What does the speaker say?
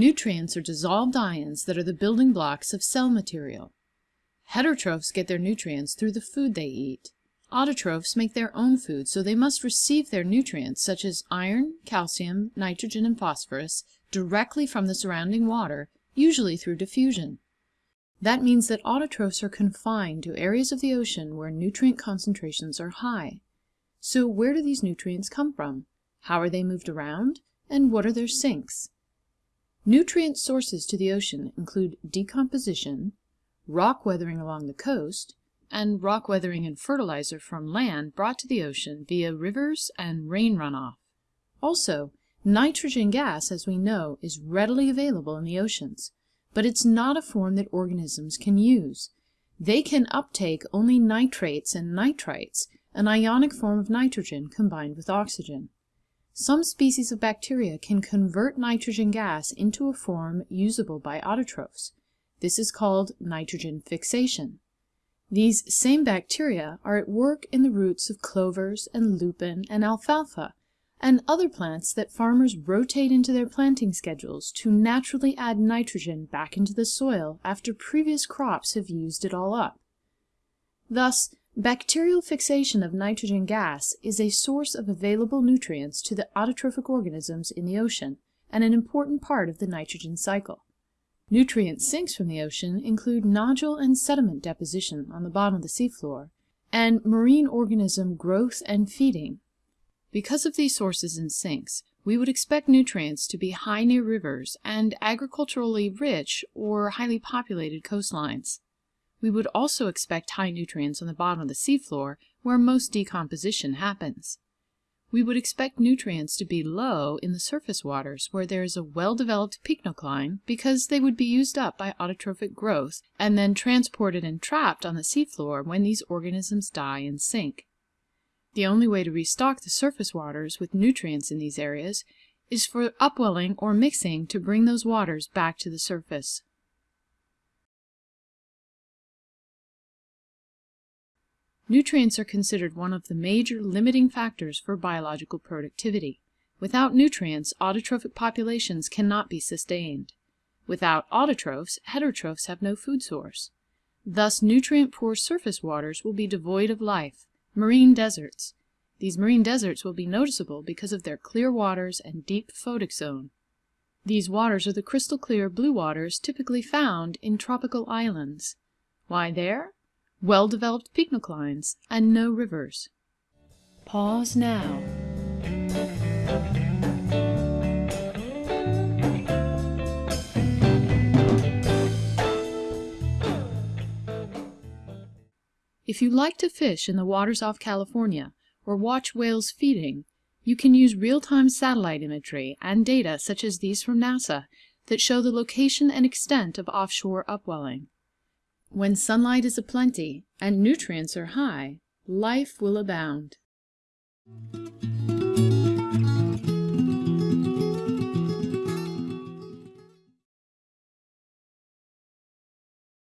Nutrients are dissolved ions that are the building blocks of cell material. Heterotrophs get their nutrients through the food they eat. Autotrophs make their own food, so they must receive their nutrients, such as iron, calcium, nitrogen, and phosphorus, directly from the surrounding water, usually through diffusion. That means that autotrophs are confined to areas of the ocean where nutrient concentrations are high. So where do these nutrients come from? How are they moved around? And what are their sinks? Nutrient sources to the ocean include decomposition, rock weathering along the coast, and rock weathering and fertilizer from land brought to the ocean via rivers and rain runoff. Also, nitrogen gas, as we know, is readily available in the oceans, but it's not a form that organisms can use. They can uptake only nitrates and nitrites, an ionic form of nitrogen combined with oxygen. Some species of bacteria can convert nitrogen gas into a form usable by autotrophs. This is called nitrogen fixation. These same bacteria are at work in the roots of clovers and lupin and alfalfa and other plants that farmers rotate into their planting schedules to naturally add nitrogen back into the soil after previous crops have used it all up. Thus, bacterial fixation of nitrogen gas is a source of available nutrients to the autotrophic organisms in the ocean and an important part of the nitrogen cycle. Nutrient sinks from the ocean include nodule and sediment deposition on the bottom of the seafloor, and marine organism growth and feeding. Because of these sources and sinks, we would expect nutrients to be high near rivers and agriculturally rich or highly populated coastlines. We would also expect high nutrients on the bottom of the seafloor where most decomposition happens. We would expect nutrients to be low in the surface waters where there is a well-developed pycnocline because they would be used up by autotrophic growth and then transported and trapped on the seafloor when these organisms die and sink. The only way to restock the surface waters with nutrients in these areas is for upwelling or mixing to bring those waters back to the surface. Nutrients are considered one of the major limiting factors for biological productivity. Without nutrients, autotrophic populations cannot be sustained. Without autotrophs, heterotrophs have no food source. Thus, nutrient-poor surface waters will be devoid of life, marine deserts. These marine deserts will be noticeable because of their clear waters and deep photic zone. These waters are the crystal clear blue waters typically found in tropical islands. Why there? Well-developed pycnoclines, and no rivers. Pause now. If you like to fish in the waters off California or watch whales feeding, you can use real-time satellite imagery and data such as these from NASA that show the location and extent of offshore upwelling. When sunlight is aplenty and nutrients are high, life will abound.